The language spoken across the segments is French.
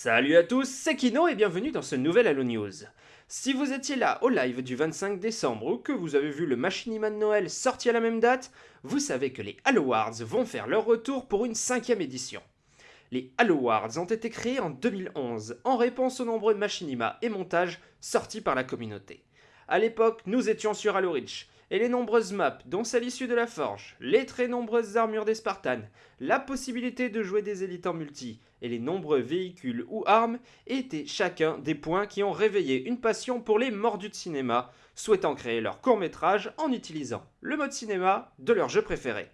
Salut à tous, c'est Kino et bienvenue dans ce nouvel Halo News. Si vous étiez là au live du 25 décembre ou que vous avez vu le Machinima de Noël sorti à la même date, vous savez que les Halo Awards vont faire leur retour pour une cinquième édition. Les Halo Awards ont été créés en 2011 en réponse aux nombreux Machinima et montages sortis par la communauté. À l'époque, nous étions sur Halo Reach, et les nombreuses maps, dont celle issue de la Forge, les très nombreuses armures des Spartans, la possibilité de jouer des élites en multi, et les nombreux véhicules ou armes étaient chacun des points qui ont réveillé une passion pour les mordus de cinéma, souhaitant créer leur court-métrage en utilisant le mode cinéma de leur jeu préféré.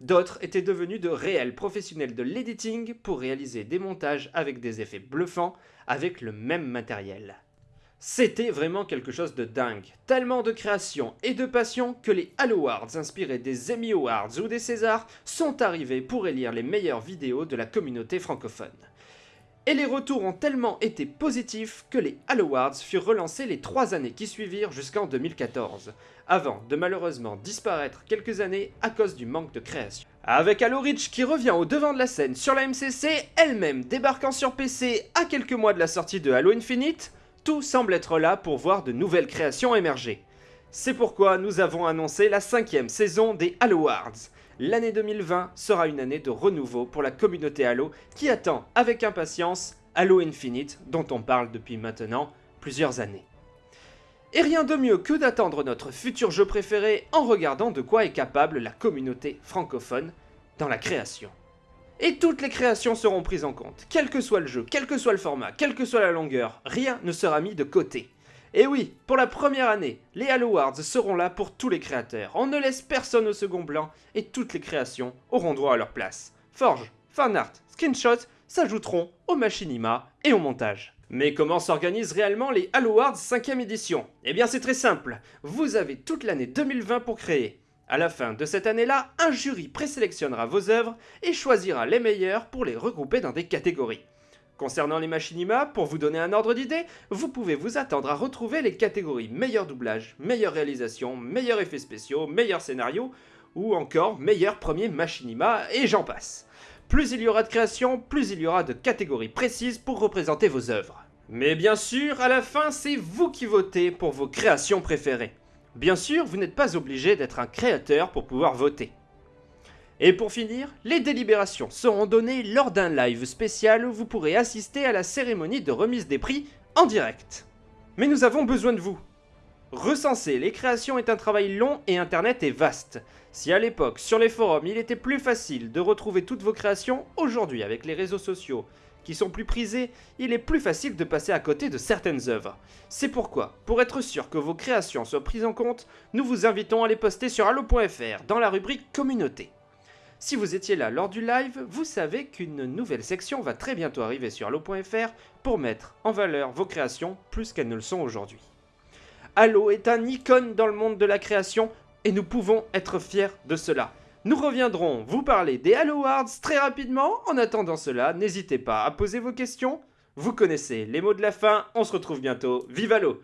D'autres étaient devenus de réels professionnels de l'editing pour réaliser des montages avec des effets bluffants avec le même matériel. C'était vraiment quelque chose de dingue. Tellement de création et de passion que les Halo Awards inspirés des Emmy Awards ou des Césars sont arrivés pour élire les meilleures vidéos de la communauté francophone. Et les retours ont tellement été positifs que les Halo Awards furent relancés les trois années qui suivirent jusqu'en 2014, avant de malheureusement disparaître quelques années à cause du manque de création. Avec Halo Reach qui revient au devant de la scène sur la MCC, elle-même débarquant sur PC à quelques mois de la sortie de Halo Infinite, tout semble être là pour voir de nouvelles créations émerger. C'est pourquoi nous avons annoncé la cinquième saison des Halo Awards. L'année 2020 sera une année de renouveau pour la communauté Halo qui attend avec impatience Halo Infinite dont on parle depuis maintenant plusieurs années. Et rien de mieux que d'attendre notre futur jeu préféré en regardant de quoi est capable la communauté francophone dans la création. Et toutes les créations seront prises en compte, quel que soit le jeu, quel que soit le format, quelle que soit la longueur, rien ne sera mis de côté. Et oui, pour la première année, les Halo seront là pour tous les créateurs, on ne laisse personne au second blanc et toutes les créations auront droit à leur place. Forge, fanart, screenshots s'ajouteront au machinima et au montage. Mais comment s'organisent réellement les Halo Awards 5ème édition? Eh bien c'est très simple, vous avez toute l'année 2020 pour créer. À la fin de cette année-là, un jury présélectionnera vos œuvres et choisira les meilleures pour les regrouper dans des catégories. Concernant les machinima, pour vous donner un ordre d'idée, vous pouvez vous attendre à retrouver les catégories meilleur doublage, meilleure réalisation, meilleurs effets spéciaux, meilleur scénario, ou encore meilleur premier machinima, et j'en passe. Plus il y aura de créations, plus il y aura de catégories précises pour représenter vos œuvres. Mais bien sûr, à la fin, c'est vous qui votez pour vos créations préférées. Bien sûr, vous n'êtes pas obligé d'être un créateur pour pouvoir voter. Et pour finir, les délibérations seront données lors d'un live spécial où vous pourrez assister à la cérémonie de remise des prix en direct. Mais nous avons besoin de vous. Recenser les créations est un travail long et internet est vaste. Si à l'époque, sur les forums, il était plus facile de retrouver toutes vos créations, aujourd'hui avec les réseaux sociaux, qui sont plus prisés, il est plus facile de passer à côté de certaines œuvres. C'est pourquoi, pour être sûr que vos créations soient prises en compte, nous vous invitons à les poster sur allo.fr dans la rubrique communauté. Si vous étiez là lors du live, vous savez qu'une nouvelle section va très bientôt arriver sur allo.fr pour mettre en valeur vos créations plus qu'elles ne le sont aujourd'hui. Allo est un icône dans le monde de la création et nous pouvons être fiers de cela. Nous reviendrons vous parler des Halo Awards très rapidement. En attendant cela, n'hésitez pas à poser vos questions. Vous connaissez les mots de la fin. On se retrouve bientôt. Vive Halo